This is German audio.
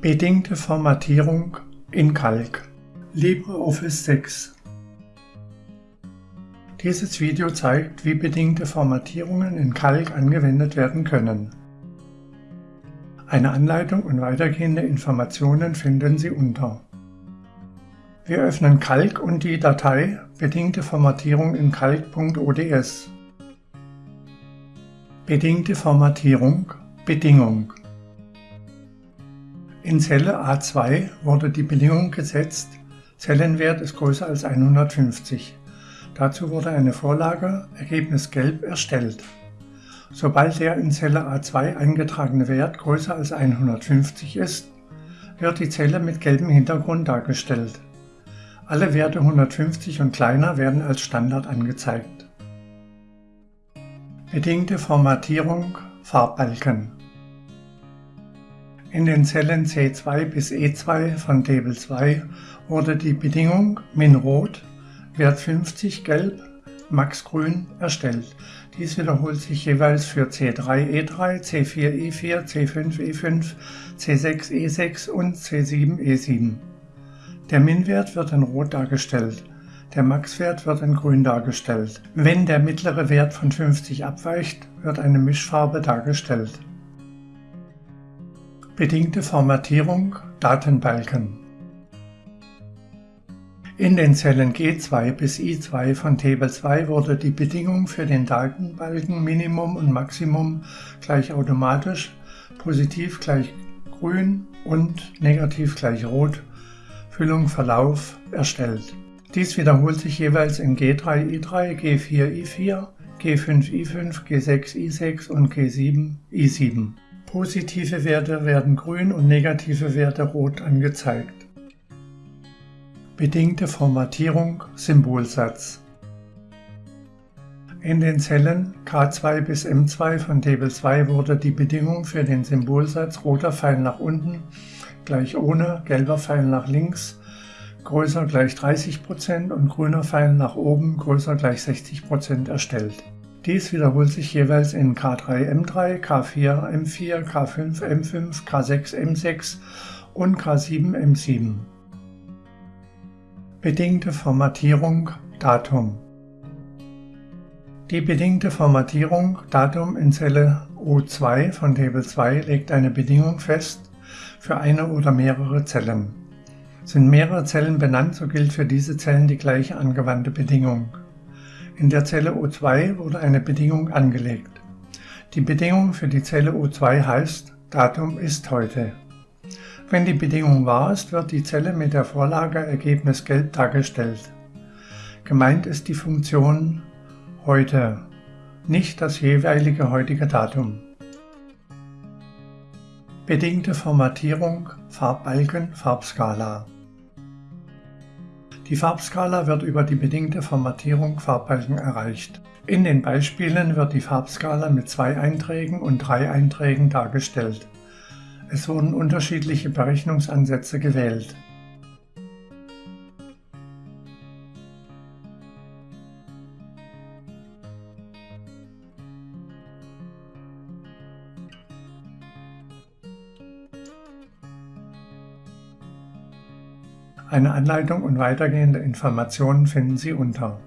Bedingte Formatierung in Kalk LibreOffice 6 Dieses Video zeigt, wie bedingte Formatierungen in Kalk angewendet werden können. Eine Anleitung und weitergehende Informationen finden Sie unter. Wir öffnen Kalk und die Datei Bedingte Formatierung in Kalk.ods. Bedingte Formatierung Bedingung in Zelle A2 wurde die Bedingung gesetzt, Zellenwert ist größer als 150. Dazu wurde eine Vorlage, Ergebnis gelb, erstellt. Sobald der in Zelle A2 eingetragene Wert größer als 150 ist, wird die Zelle mit gelbem Hintergrund dargestellt. Alle Werte 150 und kleiner werden als Standard angezeigt. Bedingte Formatierung Farbbalken in den Zellen C2 bis E2 von Table 2 wurde die Bedingung min rot, Wert 50 gelb, max grün erstellt. Dies wiederholt sich jeweils für C3 E3, C4 E4, C5 E5, C6 E6 und C7 E7. Der Min-Wert wird in rot dargestellt. Der Max-Wert wird in grün dargestellt. Wenn der mittlere Wert von 50 abweicht, wird eine Mischfarbe dargestellt. Bedingte Formatierung Datenbalken In den Zellen G2 bis I2 von Table 2 wurde die Bedingung für den Datenbalken Minimum und Maximum gleich automatisch, positiv gleich grün und negativ gleich rot, Füllung Verlauf erstellt. Dies wiederholt sich jeweils in G3 I3, G4 I4, G5 I5, G6 I6 und G7 I7. Positive Werte werden grün und negative Werte rot angezeigt. Bedingte Formatierung Symbolsatz In den Zellen K2 bis M2 von Table 2 wurde die Bedingung für den Symbolsatz roter Pfeil nach unten gleich ohne, gelber Pfeil nach links größer gleich 30% und grüner Pfeil nach oben größer gleich 60% erstellt. Dies wiederholt sich jeweils in K3 M3, K4 M4, K5 M5, K6 M6 und K7 M7. Bedingte Formatierung Datum Die bedingte Formatierung Datum in Zelle O2 von Table 2 legt eine Bedingung fest für eine oder mehrere Zellen. Sind mehrere Zellen benannt, so gilt für diese Zellen die gleiche angewandte Bedingung. In der Zelle O2 wurde eine Bedingung angelegt. Die Bedingung für die Zelle O2 heißt Datum ist heute. Wenn die Bedingung wahr ist, wird die Zelle mit der Vorlage Ergebnis gelb dargestellt. Gemeint ist die Funktion heute, nicht das jeweilige heutige Datum. Bedingte Formatierung, Farbbalken, Farbskala die Farbskala wird über die bedingte Formatierung Farbbalken erreicht. In den Beispielen wird die Farbskala mit zwei Einträgen und drei Einträgen dargestellt. Es wurden unterschiedliche Berechnungsansätze gewählt. Eine Anleitung und weitergehende Informationen finden Sie unter